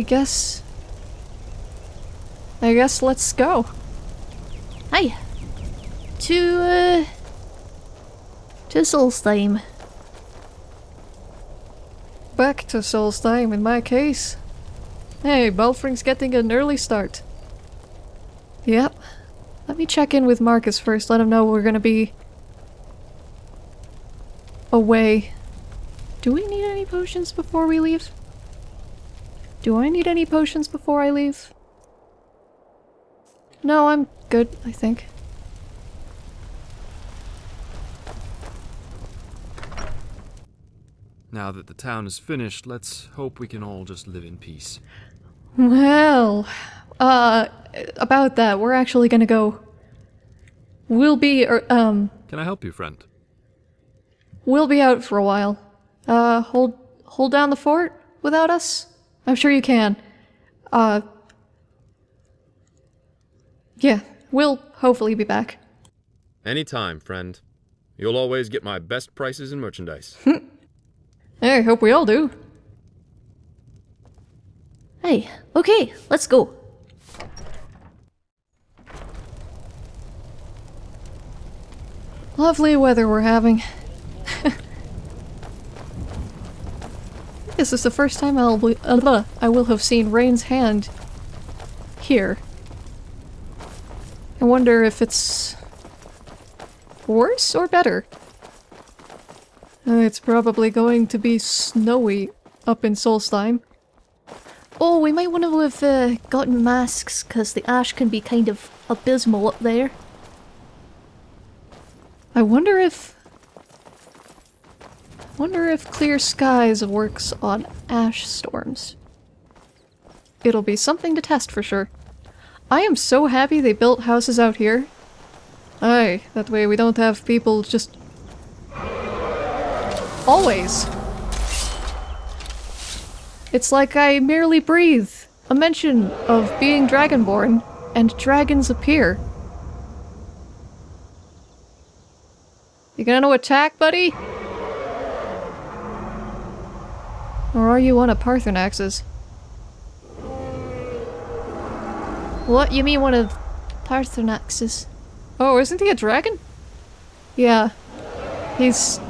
I guess... I guess let's go. Hi. To, uh... To Solstheim. Back to Solstheim in my case. Hey, Belfring's getting an early start. Yep. Let me check in with Marcus first, let him know we're gonna be... away. Do we need any potions before we leave? Do I need any potions before I leave? No, I'm good, I think. Now that the town is finished, let's hope we can all just live in peace. Well, uh, about that, we're actually gonna go. We'll be, er, um, Can I help you, friend? we'll be out for a while. Uh, hold, hold down the fort without us? I'm sure you can. Uh, yeah, we'll hopefully be back. Anytime, friend. You'll always get my best prices in merchandise. I hope we all do. Hey, okay, let's go. Lovely weather we're having. This is the first time I'll be, uh, I will have seen Rain's hand here. I wonder if it's worse or better. Uh, it's probably going to be snowy up in Solstheim. Oh, we might want to have uh, gotten masks, because the ash can be kind of abysmal up there. I wonder if... wonder if Clear Skies works on ash storms. It'll be something to test for sure. I am so happy they built houses out here. Aye, that way we don't have people just... Always! It's like I merely breathe a mention of being dragonborn, and dragons appear. You gonna attack, buddy? Or are you one of Paarthurnax's? What? You mean one of Paarthurnax's? Oh, isn't he a dragon? Yeah. He's...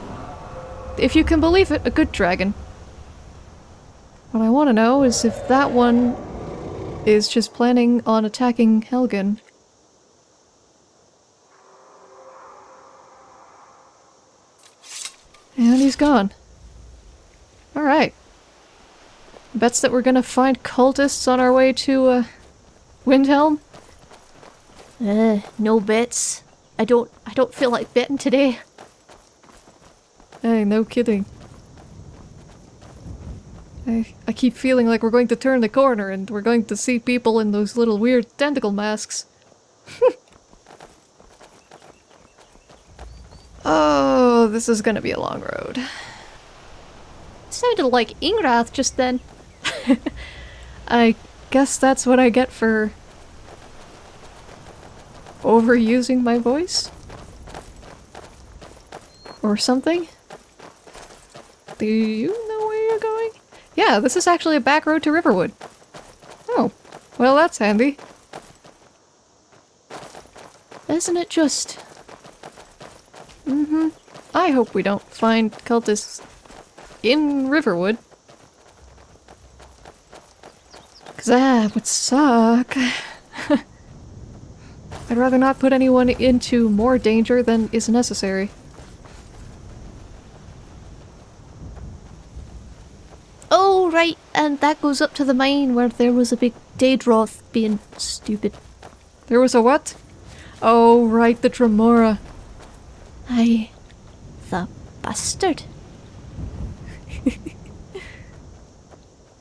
If you can believe it, a good dragon. What I want to know is if that one is just planning on attacking Helgen. And he's gone. Alright. Bets that we're gonna find cultists on our way to, uh, Windhelm? Uh, no bets. I don't- I don't feel like betting today. Hey, no kidding. I, I keep feeling like we're going to turn the corner and we're going to see people in those little weird tentacle masks. oh, this is gonna be a long road. It sounded like Ingrath just then. I guess that's what I get for overusing my voice? Or something? Do you know where you're going? Yeah, this is actually a back road to Riverwood. Oh, well that's handy. Isn't it just? Mm-hmm. I hope we don't find cultists in Riverwood. Cause that would suck. I'd rather not put anyone into more danger than is necessary. Oh, right, and that goes up to the mine where there was a big Daedroth being stupid. There was a what? Oh, right, the Dremora. Aye. The bastard.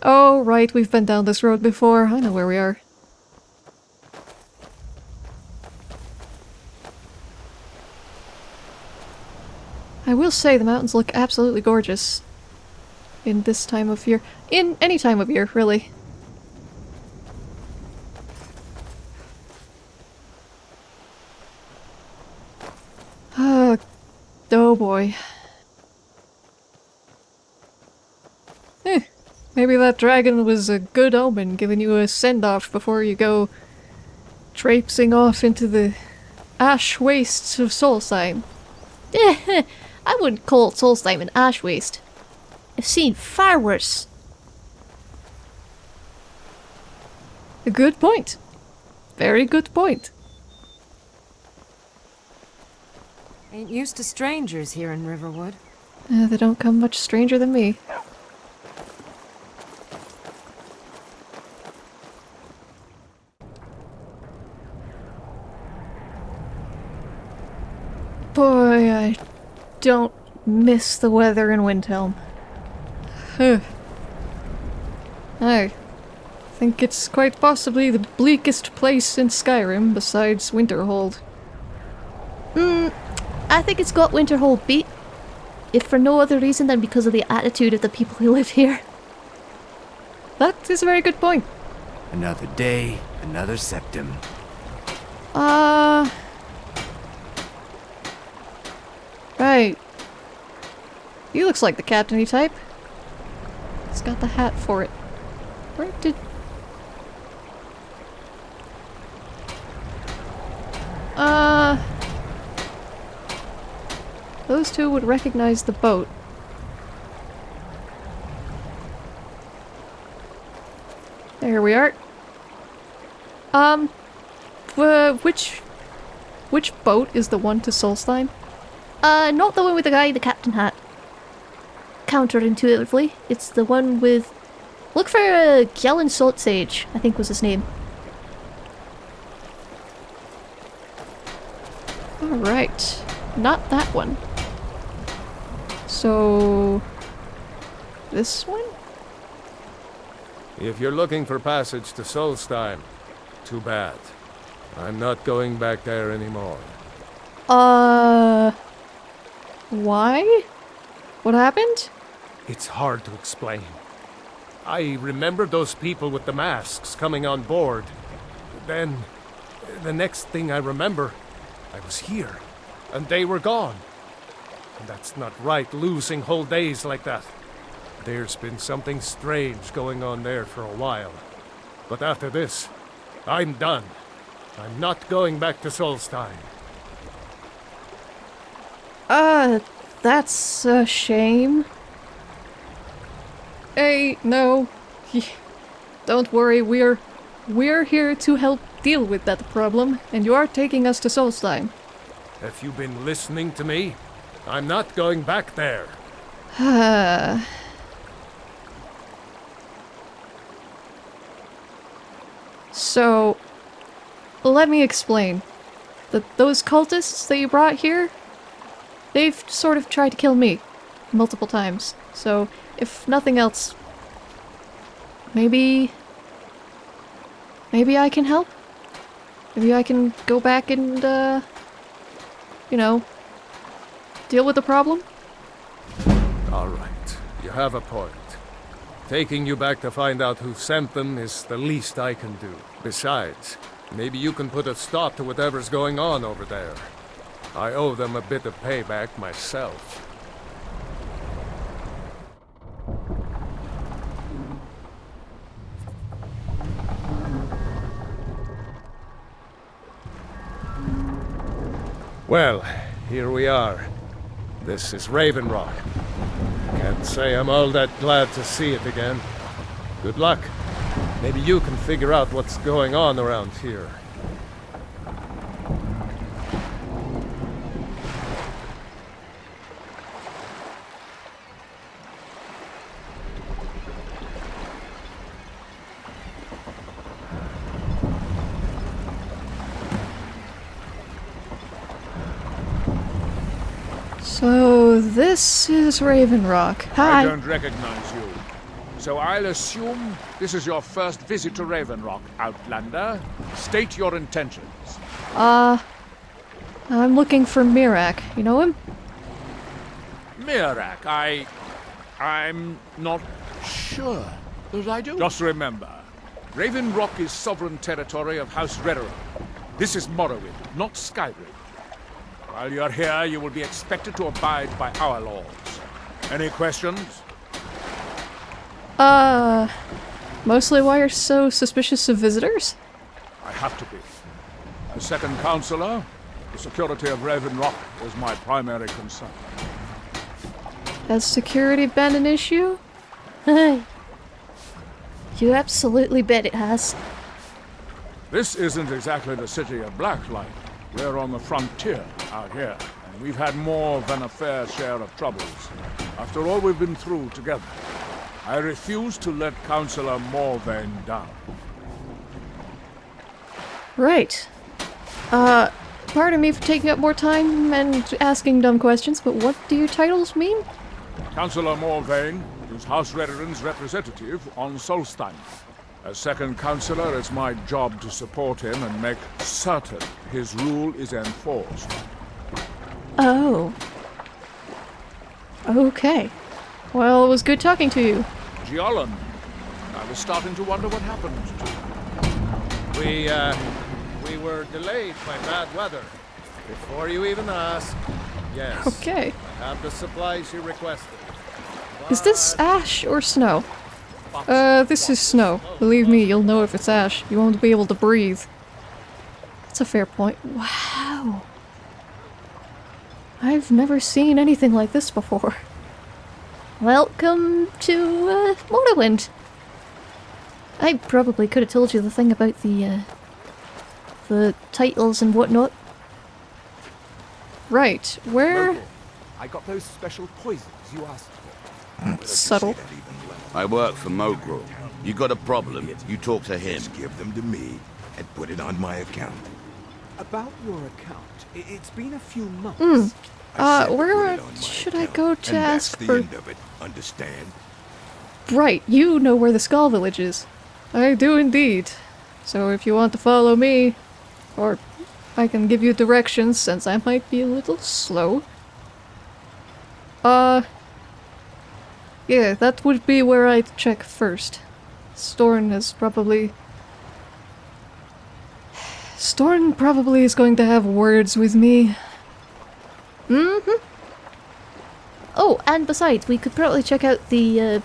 Oh, right, we've been down this road before. I know where we are. I will say the mountains look absolutely gorgeous. In this time of year. In any time of year, really. Uh, Oh boy. Eh, maybe that dragon was a good omen, giving you a send off before you go traipsing off into the ash wastes of Solstheim. Eh, I wouldn't call Solstheim an ash waste. I've seen far worse. A good point. Very good point. Ain't used to strangers here in Riverwood. Uh, they don't come much stranger than me. Boy, I don't miss the weather in Windhelm. Huh. I think it's quite possibly the bleakest place in Skyrim besides Winterhold. Hmm, I think it's got Winterhold beat. If for no other reason than because of the attitude of the people who live here. That is a very good point. Another day, another septim. Uh. Right. He looks like the captainy type. He's got the hat for it. Where did. Uh. Those two would recognize the boat. There we are. Um, uh, which which boat is the one to Solstheim? Uh, not the one with the guy in the captain hat. Counterintuitively, it's the one with... Look for uh, Gjalund Salt Sage, I think was his name. Alright. Not that one. So... This one? If you're looking for passage to Solstheim, too bad. I'm not going back there anymore. Uh... Why? What happened? It's hard to explain. I remember those people with the masks coming on board. Then, the next thing I remember, I was here, and they were gone. And that's not right, losing whole days like that. There's been something strange going on there for a while. But after this, I'm done. I'm not going back to Solstheim. Uh, that's a shame. Hey, no. Don't worry, we're... We're here to help deal with that problem, and you are taking us to Solstheim. Have you been listening to me? I'm not going back there. so, let me explain. The, those cultists that you brought here, they've sort of tried to kill me multiple times. So, if nothing else, maybe... Maybe I can help? Maybe I can go back and, uh... You know, deal with the problem? All right, you have a point. Taking you back to find out who sent them is the least I can do. Besides, maybe you can put a stop to whatever's going on over there. I owe them a bit of payback myself. Well, here we are. This is Raven Rock. Can't say I'm all that glad to see it again. Good luck. Maybe you can figure out what's going on around here. So, this is Raven Rock. I don't recognize you. So I'll assume this is your first visit to Raven Rock, Outlander. State your intentions. Uh, I'm looking for Miraak. You know him? Miraak, I... I'm not sure that I do. Just remember, Raven Rock is sovereign territory of House Redoran. This is Morrowind, not Skyrim. While you're here, you will be expected to abide by our laws. Any questions? Uh, mostly why you're so suspicious of visitors? I have to be. As second counselor, the security of Raven Rock is my primary concern. Has security been an issue? Hey. You absolutely bet it has. This isn't exactly the city of Blacklight. We're on the frontier out here, we've had more than a fair share of troubles. After all we've been through together, I refuse to let Councillor Morvayn down. Right. Uh, pardon me for taking up more time and asking dumb questions, but what do your titles mean? Councillor Morvayn is House Redoran's representative on Solstheim. As second councillor, it's my job to support him and make certain his rule is enforced. Oh. Okay. Well, it was good talking to you. Gjalund, I was starting to wonder what happened to you. We, uh, we were delayed by bad weather. Before you even ask, yes. Okay. I have the supplies you requested. Is this ash or snow? Uh, this is snow. Believe me, you'll know if it's ash. You won't be able to breathe. That's a fair point. Wow. I've never seen anything like this before. Welcome to uh, Morrowind. I probably could have told you the thing about the uh, the titles and whatnot. Right, where? Local. I got those special poisons you asked for. Subtle. I work for Mogrul. You got a problem, you talk to him. Just give them to me and put it on my account. About your account, i- it's been a few months. I Uh, where put it on my should I go to ask that's the for- end of it, understand? Right, you know where the Skaal Village is. I do indeed. So if you want to follow me, or I can give you directions since I might be a little slow. Uh, yeah, that would be where I'd check first. Storn is probably... Storn probably is going to have words with me. Mm-hmm. Oh, and besides, we could probably check out the uh,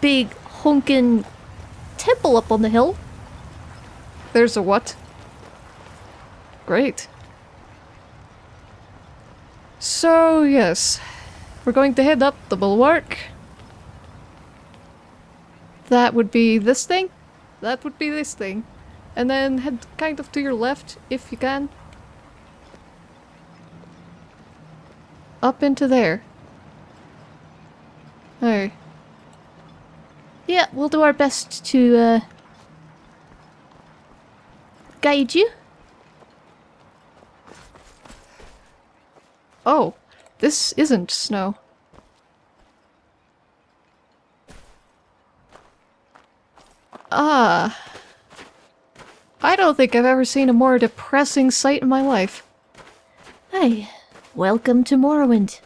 big honkin' temple up on the hill. There's a what? Great. So, yes. We're going to head up the bulwark. That would be this thing. That would be this thing. And then head kind of to your left, if you can. Up into there. Hey. Yeah, we'll do our best to uh, guide you. Oh, this isn't snow. Ah. I don't think I've ever seen a more depressing sight in my life. Hey, welcome to Morrowind.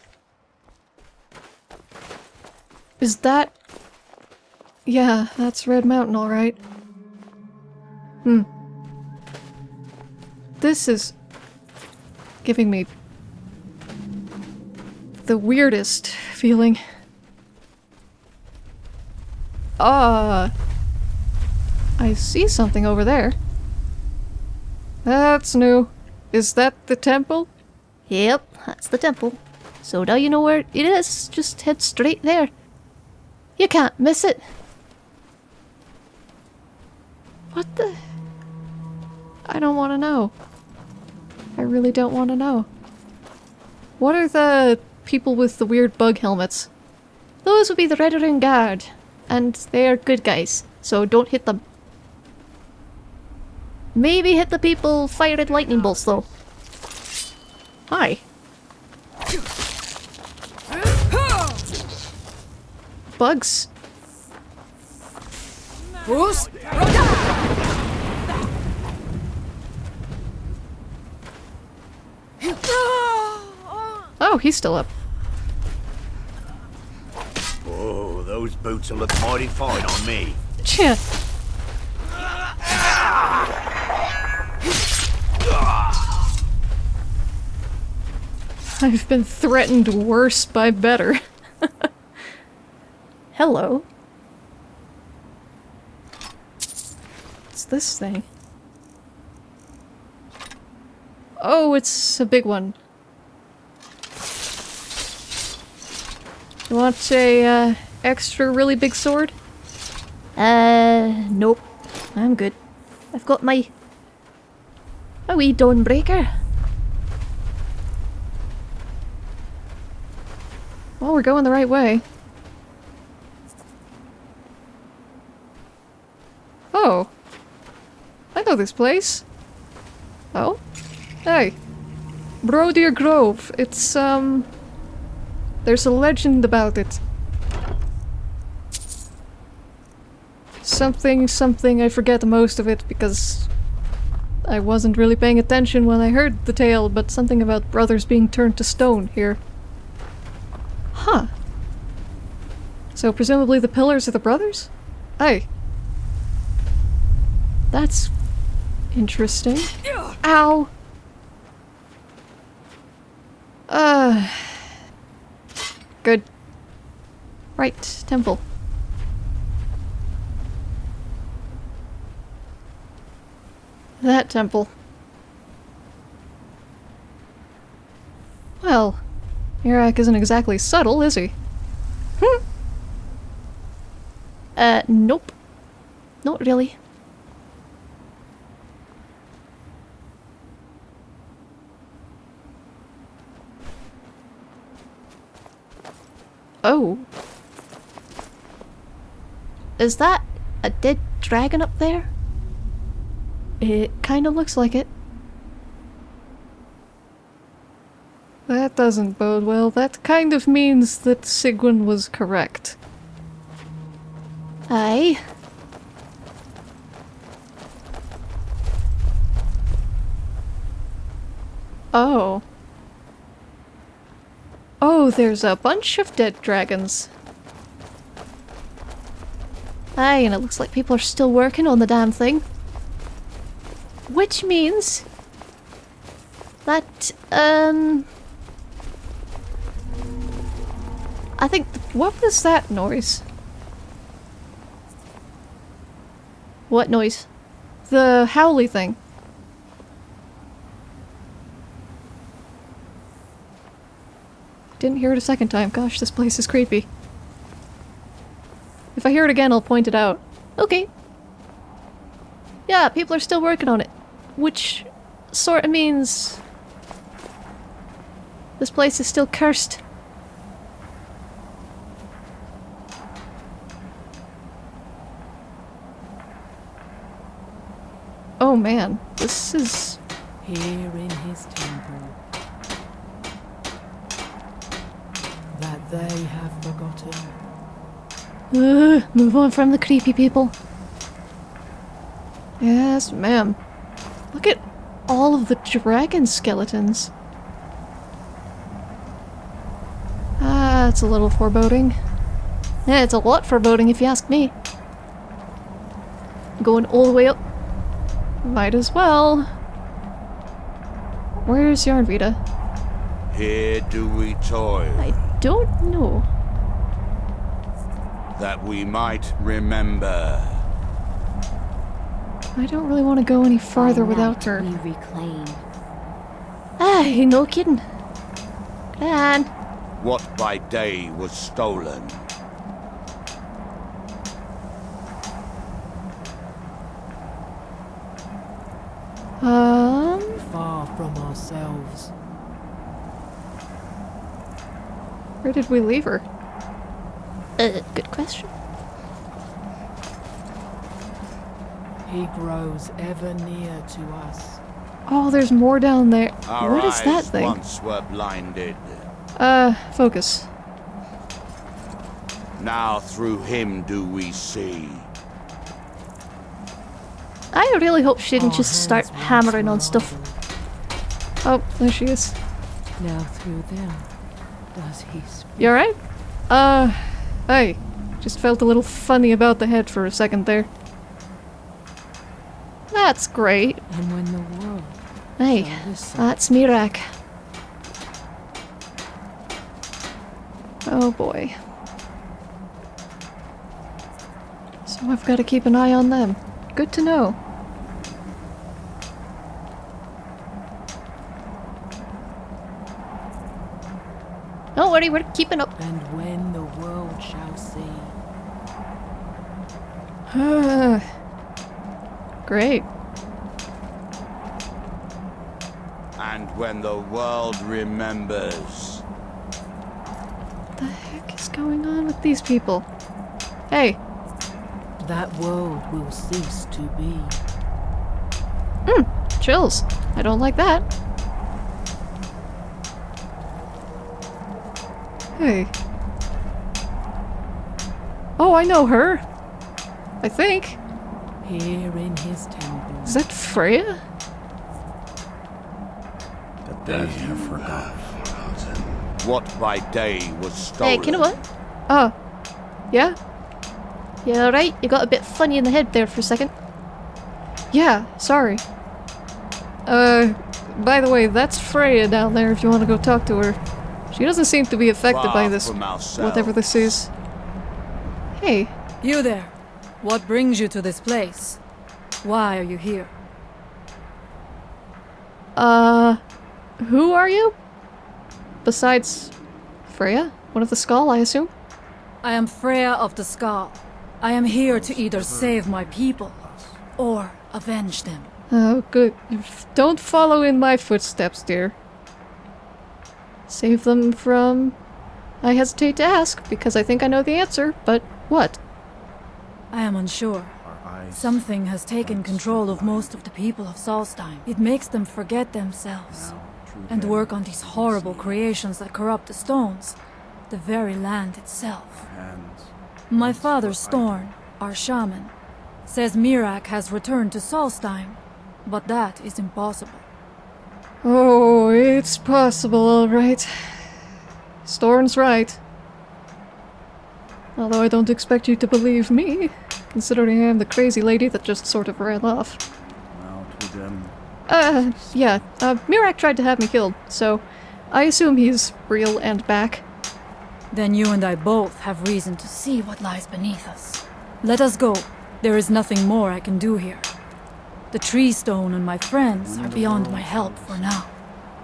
Is that... Yeah, that's Red Mountain, alright. Hmm. This is... giving me... the weirdest feeling. Ah... I see something over there. That's new. Is that the temple? Yep, that's the temple. So now you know where it is. Just head straight there. You can't miss it. What the? I don't want to know. I really don't want to know. What are the people with the weird bug helmets? Those would be the Redoran Guard. And they are good guys, so don't hit them. Maybe hit the people firing lightning bolts though. Hi. Bugs. Bruce? Oh, he's still up. Oh, those boots will look mighty fine on me. Cheh. I've been threatened worse by better. Hello. What's this thing? Oh, it's a big one. You want a uh, extra really big sword? Uh, nope. I'm good. I've got my... a wee dawnbreaker. Well, we're going the right way. Oh. I know this place. Oh? Hey. Brodir Grove. It's, um... There's a legend about it. Something, something, I forget most of it because I wasn't really paying attention when I heard the tale, but something about brothers being turned to stone here. Huh. So presumably the pillars are the brothers? Hey. That's interesting. Ow! Uh. Good. Right, temple. That temple. Well, Miraak isn't exactly subtle, is he? Hmm. Uh, nope. Not really. Oh. Is that a dead dragon up there? It kind of looks like it. That doesn't bode well. That kind of means that Sigwin was correct. Aye. Oh. Oh, there's a bunch of dead dragons. Aye, and it looks like people are still working on the damn thing. Which means that, um... I think What was that noise? What noise? The howly thing. Didn't hear it a second time. Gosh, this place is creepy. If I hear it again, I'll point it out. Okay. Yeah, people are still working on it. Which sort of means... This place is still cursed. Oh man, this is... Here in his temple. That they have forgotten. Move on from the creepy people. Yes, ma'am. Look at all of the dragon skeletons. Ah, it's a little foreboding. Yeah, it's a lot foreboding if you ask me. Going all the way up. Might as well. Where's Yarnvita? Here do we toil, I don't know. that we might remember. I don't really want to go any farther without night her. We reclaim. Aye, no kidding. Come on. What by day was stolen. Um, Far from ourselves. where did we leave her? Uh, good question. He grows ever near to us. Oh, there's more down there. Our what is that thing? once were blinded. Uh, focus. Now through him do we see. I really hope she didn't Our just start hammering on stuff. Oh, there she is. ardent. Now through them does he speak. You alright? Uh, hey. Just felt a little funny about the head for a second there. That's great. And when the world Hey, that's Miraak. Oh boy. So I've got to keep an eye on them. Good to know. Don't worry, we're keeping up. And when the world shall see. Great. And when the world remembers. What the heck is going on with these people? Hey, That world will cease to be. Hmm, chills. I don't like that. Hey. Oh, I know her. I think. Here in his temple. Is that Frea? The dead have forgotten. What by day was stolen. Hey, you know what? Oh. Yeah? Yeah, alright, you got a bit funny in the head there for a second. Yeah, sorry. Uh, by the way, that's Frea down there if you want to go talk to her. She doesn't seem to be affected by this, from whatever this is. Hey, You there. What brings you to this place? Why are you here? uh, who are you? Besides Frea? One of the Skaal, I assume? I am Frea of the Skaal. I am here to either save my people or avenge them. Oh, good. Don't follow in my footsteps, dear. Save them from... I hesitate to ask, because I think I know the answer, but what? I am unsure. Something has taken control of most of the people of Solstheim. It makes them forget themselves and work on these horrible creations that corrupt the stones, the very land itself. My father, Storn, our shaman, says Miraak has returned to Solstheim, but that is impossible. Oh, it's possible, alright. Storn's right. Although I don't expect you to believe me, considering I'm the crazy lady that just sort of ran off. Now to them. Uh, yeah, uh, Miraak tried to have me killed, so I assume he's real and back. Then you and I both have reason to see what lies beneath us. Let us go. There is nothing more I can do here. The tree stone and my friends are beyond my help for now.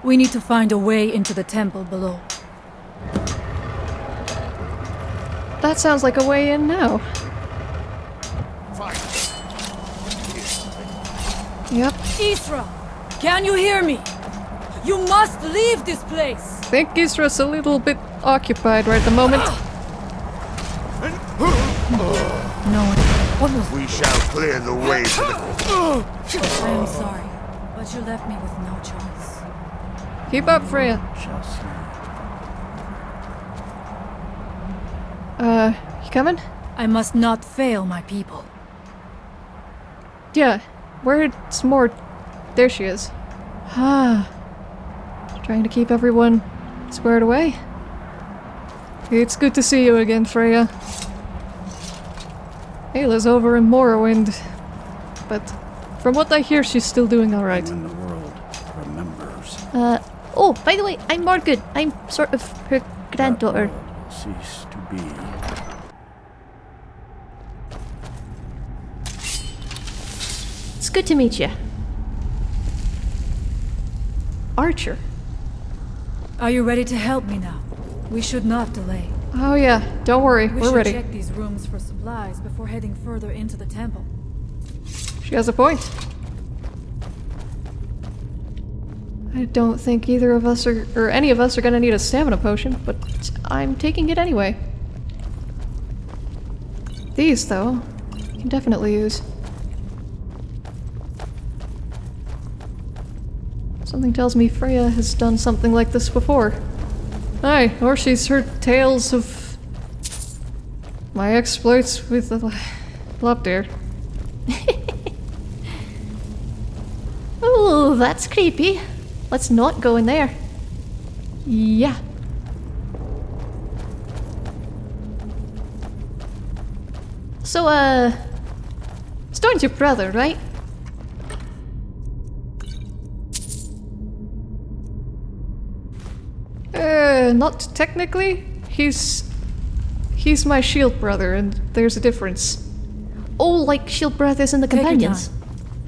We need to find a way into the temple below. That sounds like a way in now. Yep, Isra! Can you hear me? You must leave this place! I think Isra's a little bit occupied right at the moment. Ah! No, what was We shall clear the way to the I am sorry, but you left me with no choice. Keep up, Frea. Shall see. Uh, you coming? I must not fail my people. Yeah, where's more? There she is. Ah. Trying to keep everyone squared away. It's good to see you again, Frea. Ayla's over in Morrowind, but from what I hear, she's still doing alright. When the world remembers. Uh, oh, by the way, I'm Morgood. I'm sort of her granddaughter. That world will cease to be. It's good to meet you. Archer. Are you ready to help me now? We should not delay. Oh yeah, don't worry, We we're should ready. check these rooms for supplies before heading further into the temple. She has a point. I don't think either of us are, or any of us are gonna need a stamina potion, but I'm taking it anyway. These, though, you can definitely use. Something tells me Frea has done something like this before. Aye, or she's heard tales of my exploits with uh, the Lopdeer. Oh, that's creepy. Let's not go in there. Yeah. So, uh. Storn's your brother, right? Uh, not technically. He's... He's my shield brother, and there's a difference. Oh, like Shield Brothers and the Take Companions.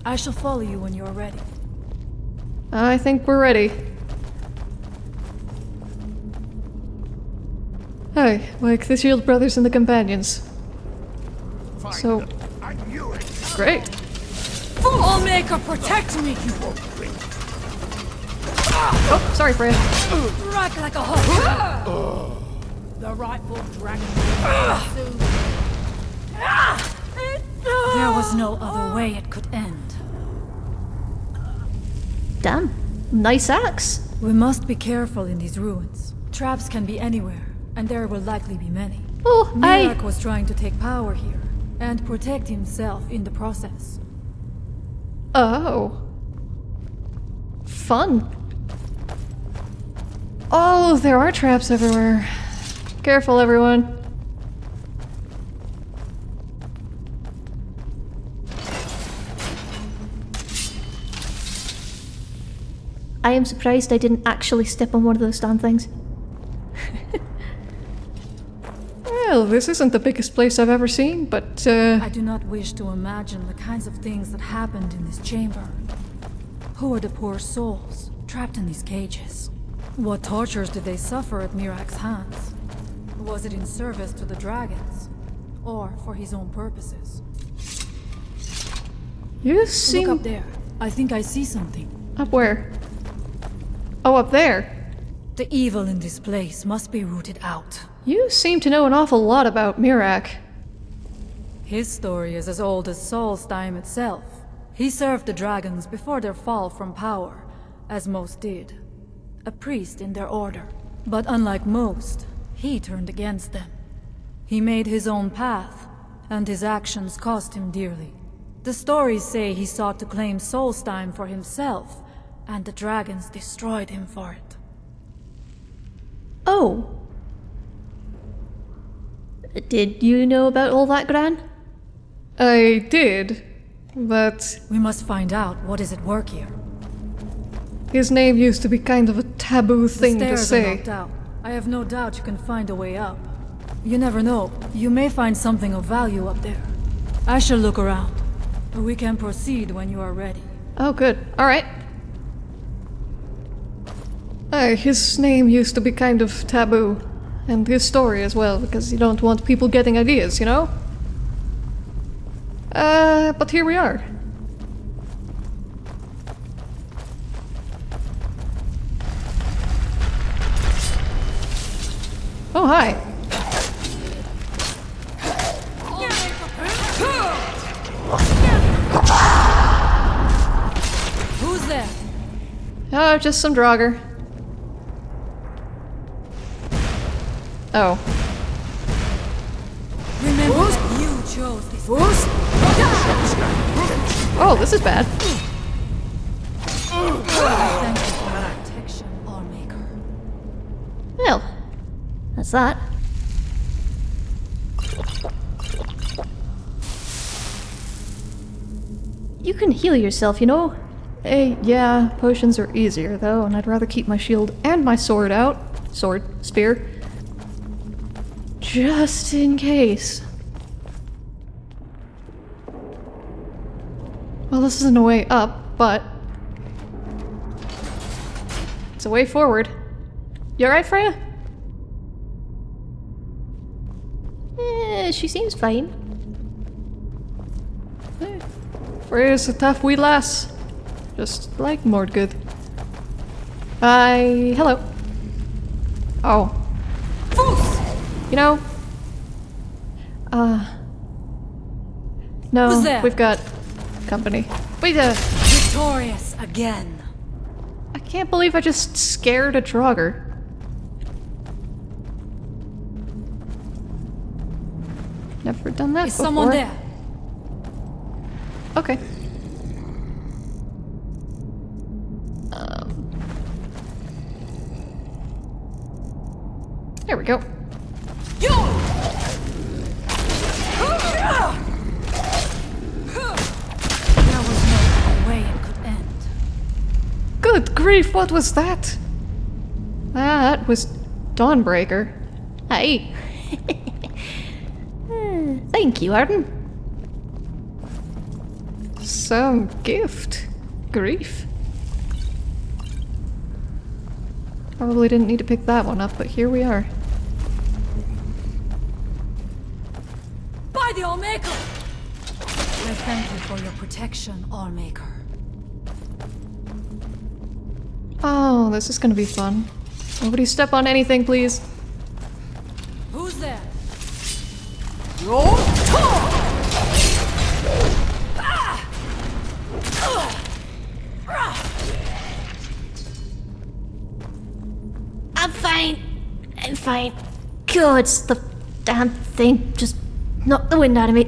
I shall follow you when you are ready. I think we're ready. Hey, like the Shield Brothers and the Companions. So, great. Allmaker, protect me! Oh, sorry, Frea. Rock like a hawk! the rightful dragon. There was no other oh. way it could end. Damn. Nice axe. We must be careful in these ruins. Traps can be anywhere, and there will likely be many. Oh, I... Miraak was trying to take power here, and protect himself in the process. Oh. Fun. Oh, there are traps everywhere. Careful, everyone. I am surprised I didn't actually step on one of those damn things. Well, this isn't the biggest place I've ever seen, but, uh... I do not wish to imagine the kinds of things that happened in this chamber. Who are the poor souls trapped in these cages? What tortures did they suffer at Miraak's hands? Was it in service to the dragons? Or for his own purposes? You seem... Look up there. I think I see something. Up where? Oh, up there. The evil in this place must be rooted out. You seem to know an awful lot about Miraak. His story is as old as Solstheim itself. He served the dragons before their fall from power, as most did. A priest in their order. But unlike most, he turned against them. He made his own path, and his actions cost him dearly. The stories say he sought to claim Solstheim for himself, and the dragons destroyed him for it. Oh. Did you know about all that, Gran? I did, but We must find out what is at work here. his name used to be kind of a taboo thing to stairs are say. locked out. I have no doubt you can find a way up. You never know. You may find something of value up there. I shall look around. We can proceed when you are ready. Oh, good. Alright. Uh, his name used to be kind of taboo. And his story as well, because you don't want people getting ideas, you know? Uh, but here we are. Oh, hi. Who's there? Oh, just some Draugr. Oh. Remember you chose this. Oh, this is bad. Thank you for your protection, Lawmaker. Well, that's that. You can heal yourself, you know. Hey, yeah, potions are easier though, and I'd rather keep my shield and my sword out. Sword, spear. Just in case. Well, this isn't a way up, but... It's a way forward. You alright, Frea? Eh, she seems fine. Eh, Frea's a tough wee lass. Just like Mordgood. I... hello. Oh. You know... Uh... No, we've got company. Wait, uh, Victorious again. I can't believe I just scared a Draugr. Never done that Is before. someone there? Okay. Um. There we go. Good grief, what was that? Ah, that was Dawnbreaker. Hey. Hmm, thank you, Arden. Some gift. Grief. Probably didn't need to pick that one up, but here we are. By the Allmaker! I thank you for your protection, Allmaker. Oh, this is gonna be fun. Nobody step on anything, please. Who's there? I'm fine. I'm fine. God, it's the damn thing just knocked the wind out of me.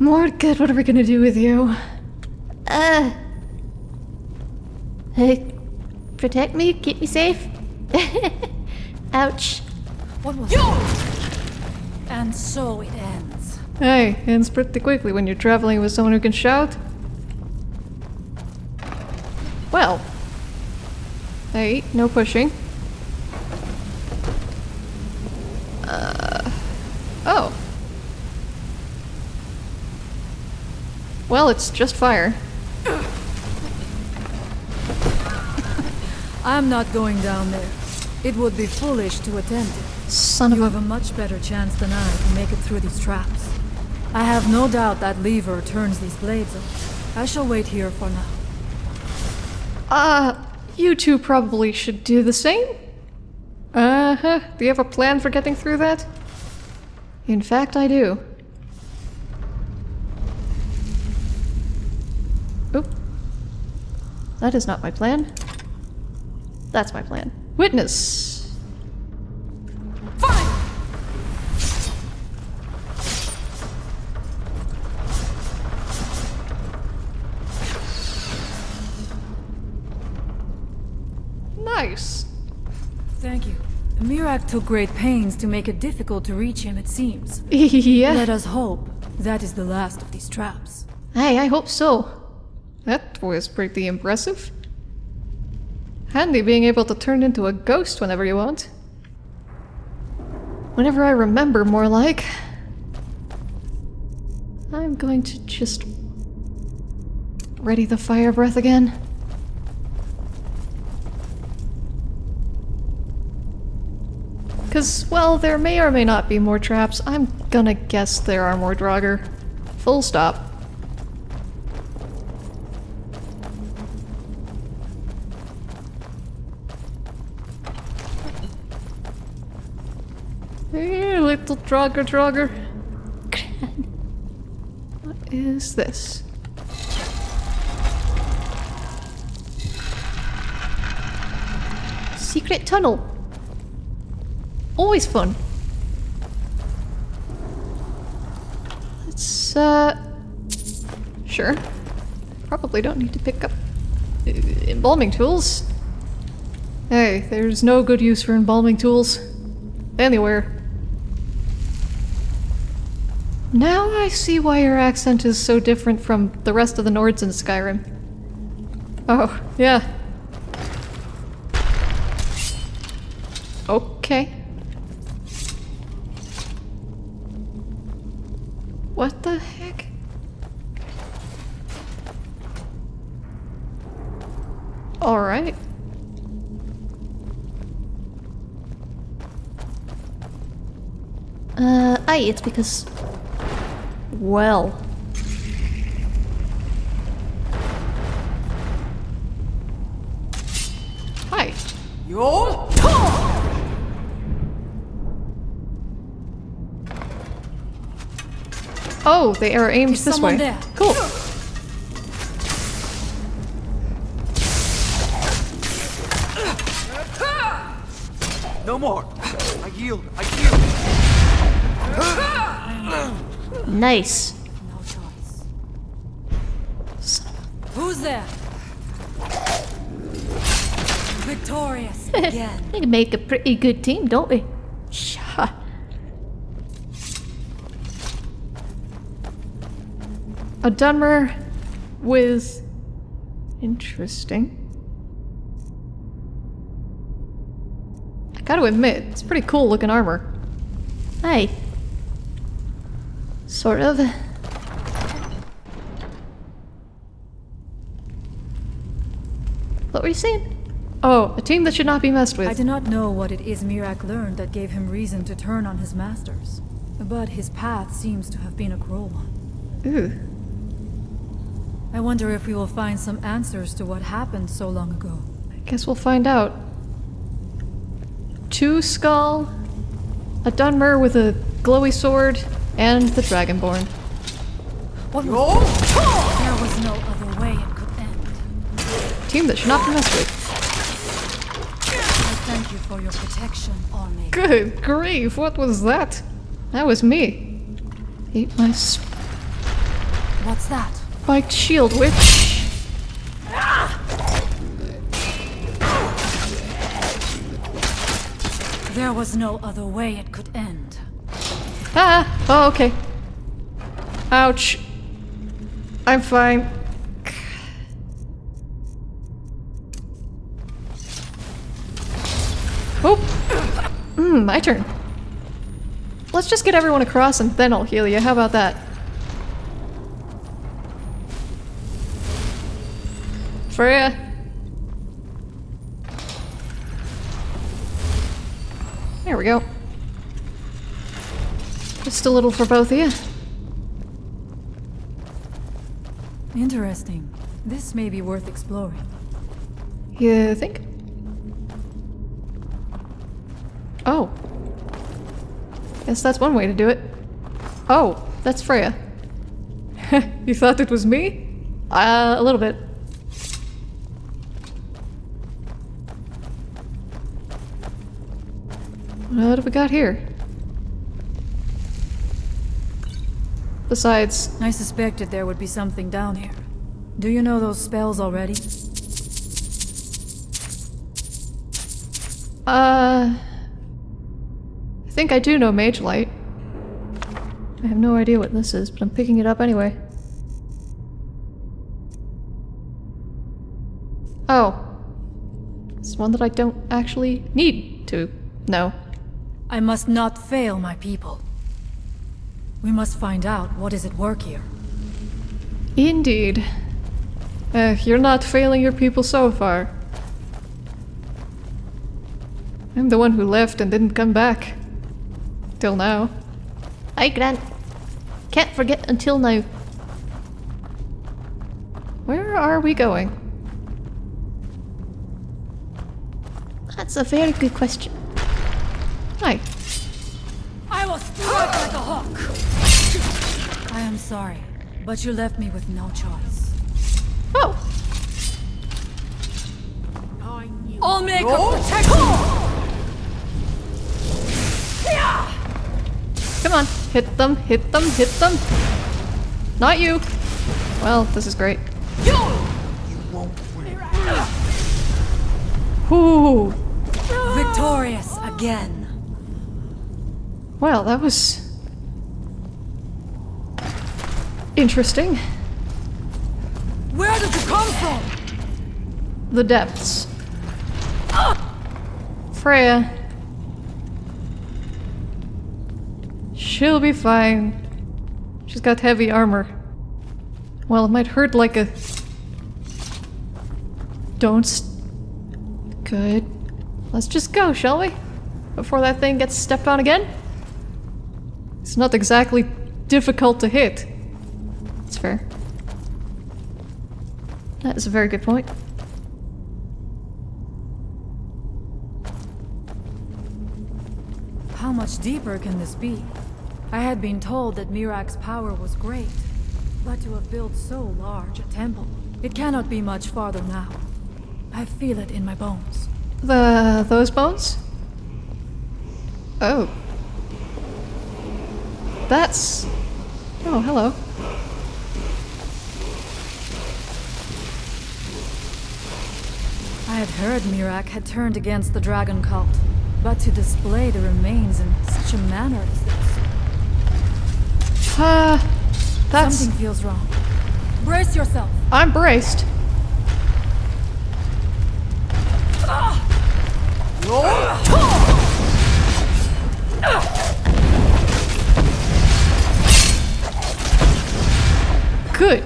Mordgood, what are we gonna do with you? Uh. Hey, protect me, keep me safe. Ouch. What was And so it ends. Hey, ends pretty quickly when you're traveling with someone who can shout. Well. Hey, no pushing. Uh. Oh. Well, it's just fire. I'm not going down there. It would be foolish to attempt it. Son of You have a much better chance than I to make it through these traps. I have no doubt that lever turns these blades. I shall wait here for now. Uh, you two probably should do the same. Uh huh. Do you have a plan for getting through that? In fact, I do. That is not my plan. That's my plan. Witness! Fine! Nice. Thank you. Miraak took great pains to make it difficult to reach him, it seems. yeah. Let us hope that is the last of these traps. Hey, I hope so. That was pretty impressive. Handy being able to turn into a ghost whenever you want. Whenever I remember, more like. I'm going to just ready the fire breath again. Because, well, there may or may not be more traps. I'm gonna guess there are more Draugr. Full stop. Hey, little Draugr Draugr. What is this? Secret tunnel. Always fun. Let's, uh... Sure. Probably don't need to pick up uh, embalming tools. Hey, there's no good use for embalming tools. Anywhere. Now I see why your accent is so different from the rest of the Nords in Skyrim. Oh, yeah. Okay. What the heck? Alright. Uh, aye, it's because. Well. Hi. Yo! Oh, they are aimed Is this someone way. there? Cool. Nice. No choice. Who's there? Victorious again. We can make a pretty good team, don't we? Shut. A Dunmer with interesting. I gotta admit, it's pretty cool looking armor. Hey. Sort of. What were you saying? Oh, a team that should not be messed with. I do not know what it is Miraak learned that gave him reason to turn on his masters. But his path seems to have been a cruel one. Ooh. I wonder if we will find some answers to what happened so long ago. I guess we'll find out. Two Skaal, a Dunmer with a glowy sword, and the Dragonborn. What was There was no other way it could end. Team that should not be messed with. I thank you for your protection, Allmaker. Good grief, what was that? That was me. Eat my What's that? spiked shield, witch. There was no other way it could end. Ah! Oh, okay. Ouch. I'm fine. Oh! Hmm, my turn. Let's just get everyone across and then I'll heal you. How about that? Frea. There we go. Just a little for both of you. Interesting. This may be worth exploring. You think? Oh. Guess that's one way to do it. Oh, that's Frea. you thought it was me? Uh, a little bit. What have we got here? Besides, I suspected there would be something down here. Do you know those spells already? uh... I think I do know Mage Light. I have no idea what this is, but I'm picking it up anyway. Oh. It's one that I don't actually need to know. I must not fail my people. We must find out what is at work here. Indeed. Uh, you're not failing your people so far. I'm the one who left and didn't come back. Till now. Hi, Grant. Can't forget until now. Where are we going? That's a very good question. Hi. I will strike like a hawk! I am sorry, but you left me with no choice. Oh! I'll make a protection! Come on. Hit them, hit them, hit them. Not you. Well, this is great. You won't Ooh. Victorious again. Well, that was... Interesting. Where did you come from? The depths. Frea. She'll be fine. She's got heavy armor. Well, it might hurt like a... Don't... Good. Let's just go, shall we? Before that thing gets stepped on again? It's not exactly difficult to hit. It's fair. That is a very good point. How much deeper can this be? I had been told that Miraak's power was great, but to have built so large a temple, it cannot be much farther now. I feel it in my bones. The... those bones? Oh. That's... Oh, hello. I had heard Miraak had turned against the dragon cult, but to display the remains in such a manner as this... Uh, that's... Something feels wrong. Brace yourself. I'm braced. Good.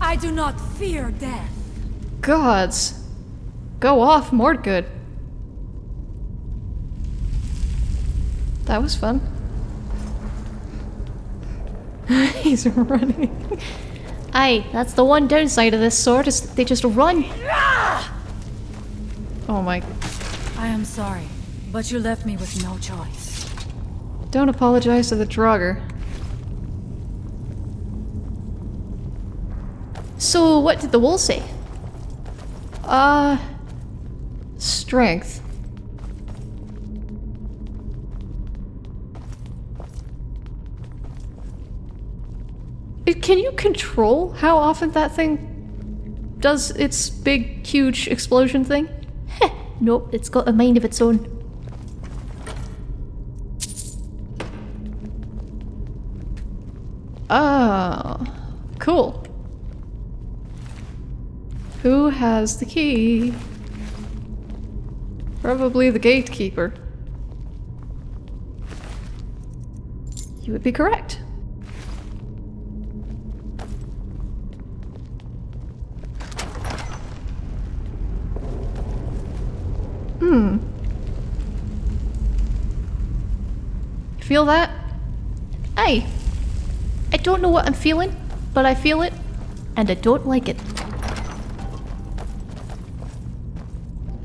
I do not fear death. Gods. Go off, Mordgood. That was fun. He's running. Aye, that's the one downside of this sword is they just run. Oh my. I am sorry, but you left me with no choice. Don't apologize to the Draugr. So, what did the wall say? Uh. Strength. It, can you control how often that thing does its big, huge explosion thing? Heh, nope, it's got a mind of its own. Oh, cool. Who has the key? Probably the gatekeeper. You would be correct. Hmm. Feel that? Aye. I don't know what I'm feeling, but I feel it, and I don't like it.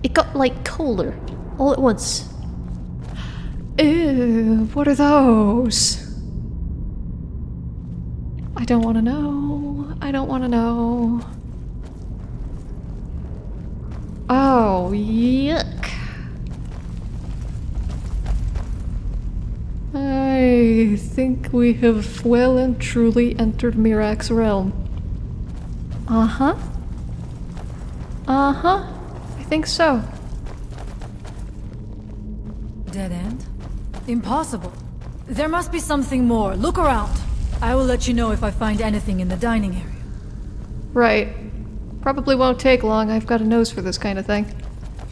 It got like colder all at once. Ew, what are those? I don't want to know. I don't want to know. Oh, yuck. I think we have well and truly entered Miraak's realm. Uh-huh. Uh-huh. I think so. Impossible. There must be something more. Look around. I will let you know if I find anything in the dining area. Right. Probably won't take long. I've got a nose for this kind of thing.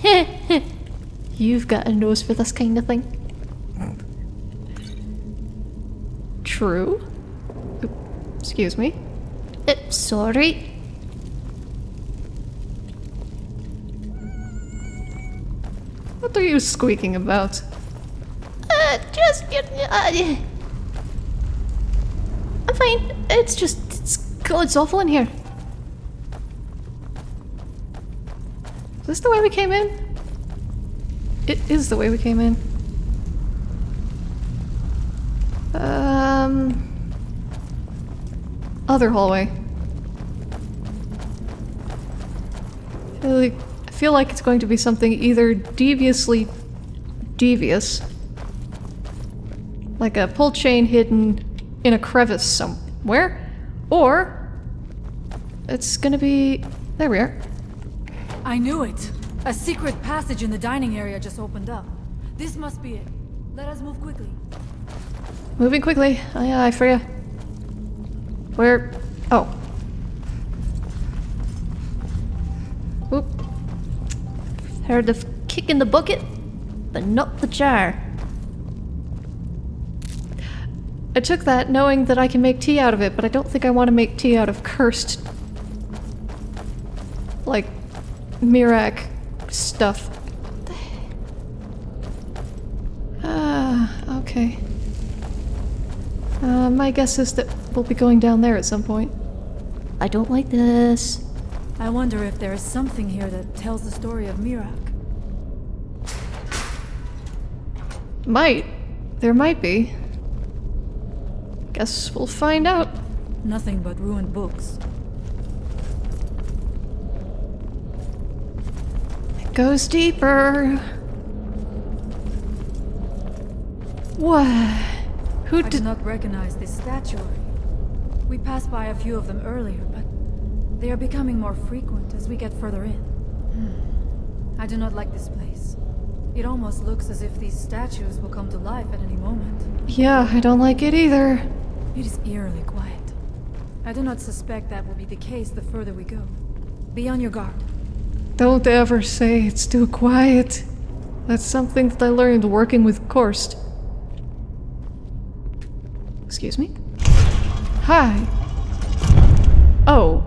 You've got a nose for this kind of thing. True. Excuse me. Uh, sorry. What are you squeaking about? Just... I'm fine. It's just... It's, it's awful in here. Is this the way we came in? It is the way we came in. Um... Other hallway. I feel like it's going to be something either deviously devious, like a pull chain hidden in a crevice somewhere, or it's gonna be... There we are. I knew it. A secret passage in the dining area just opened up. This must be it. Let us move quickly. Moving quickly. Aye, aye, Frea. Where? Oh. Oop. Heard the kick in the bucket, but not the jar. I took that knowing that I can make tea out of it, but I don't think I want to make tea out of cursed... like... Miraak stuff. Ah, okay. Uh, my guess is that we'll be going down there at some point. I don't like this. I wonder if there is something here that tells the story of Miraak. Might. There might be. Guess we'll find out. Nothing but ruined books. It goes deeper. What? Who did... I do not recognize this statuary. We passed by a few of them earlier, but they are becoming more frequent as we get further in. Hmm. I do not like this place. It almost looks as if these statues will come to life at any moment. Yeah, I don't like it either. It is eerily quiet. I do not suspect that will be the case the further we go. Be on your guard. Don't ever say it's too quiet. That's something that I learned working with Korst. Excuse me? Hi. Oh.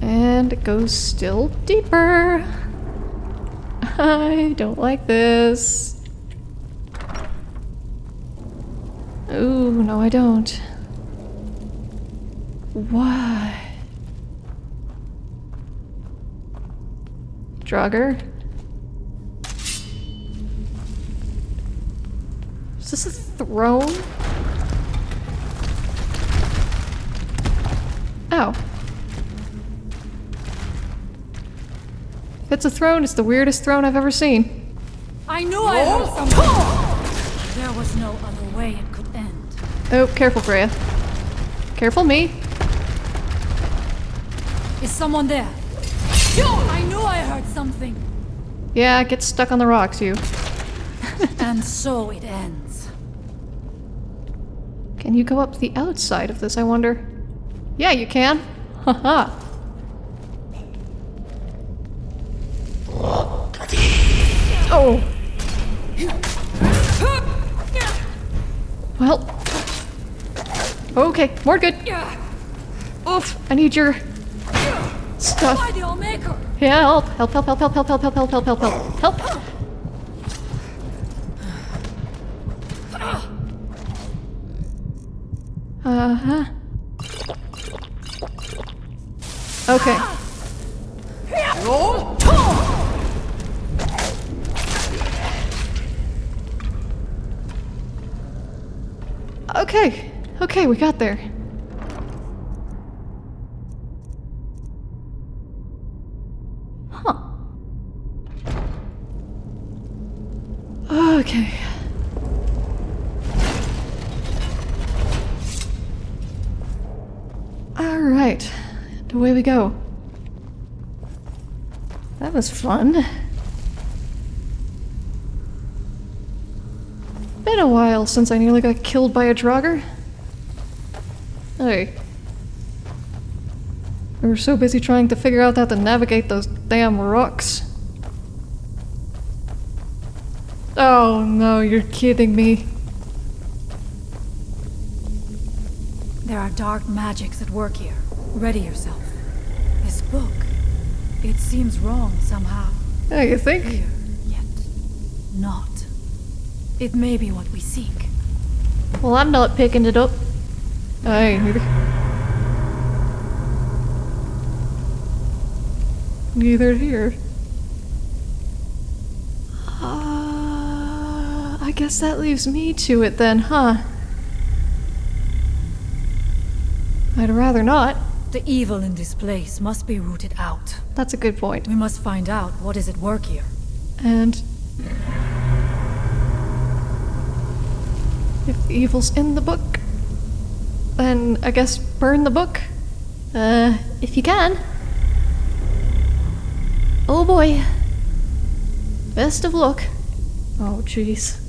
And it goes still deeper. I don't like this. Ooh, no I don't. Why? Draugr? Is this a throne? Oh. If it's a throne, it's the weirdest throne I've ever seen. I knew I heard something! There was no other Oh, careful, Frea. Careful me. Is someone there? I knew I heard something! Yeah, get stuck on the rocks, you. and so it ends. Can you go up the outside of this, I wonder? Yeah, you can. Haha. Okay, more good. Yeah. Oof, I need your stuff. Why the Omega? Yeah, help, help, help, help, help, help, help, help, help, help, help, help, help. Uh-huh. Okay. We got there. Huh. Okay. Alright. Away we go. That was fun. Been a while since I nearly got killed by a Draugr. Hey. We were so busy trying to figure out how to navigate those damn rocks. Oh no, you're kidding me. There are dark magics at work here. Ready yourself. This book, it seems wrong somehow. Yeah, you think? Clear, yet not. It may be what we seek. Well, I'm not picking it up. I ain't. Neither here. Uh, I guess that leaves me to it then, huh? I'd rather not. The evil in this place must be rooted out. That's a good point. We must find out what is at work here. And if the evil's in the book, then I guess burn the book. Uh, if you can. Oh boy. Best of luck. Oh, jeez.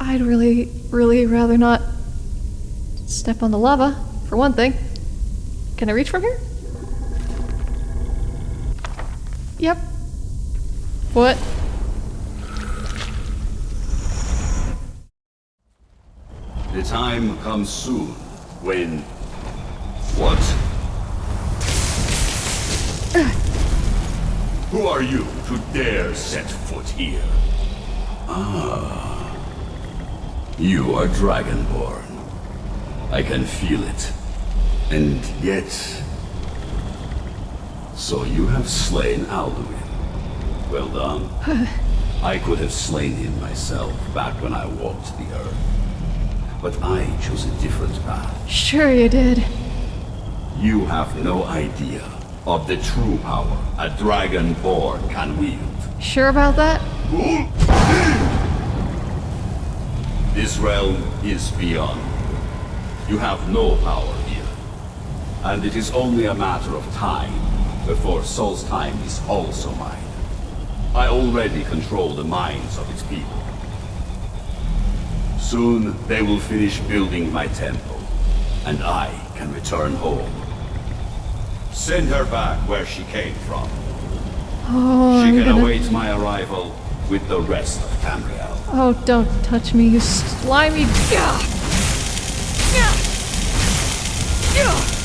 I'd really, really rather not step on the lava, for one thing. Can I reach from here? Yep. What? Time comes soon when... What? Who are you to dare set foot here? Ah. You are Dragonborn. I can feel it. And yet... So you have slain Alduin. Well done. I could have slain him myself back when I walked the earth. But I chose a different path. Sure you did. You have no idea of the true power a Dragonborn can wield. Sure about that? This realm is beyond. You have no power here. And it is only a matter of time before Solstheim is also mine. I already control the minds of its people. Soon they will finish building my temple, and I can return home. Send her back where she came from. Oh, she I'm can gonna... await my arrival with the rest of Tamriel. Oh, don't touch me, you slimy... Yeah. Yeah. Yeah.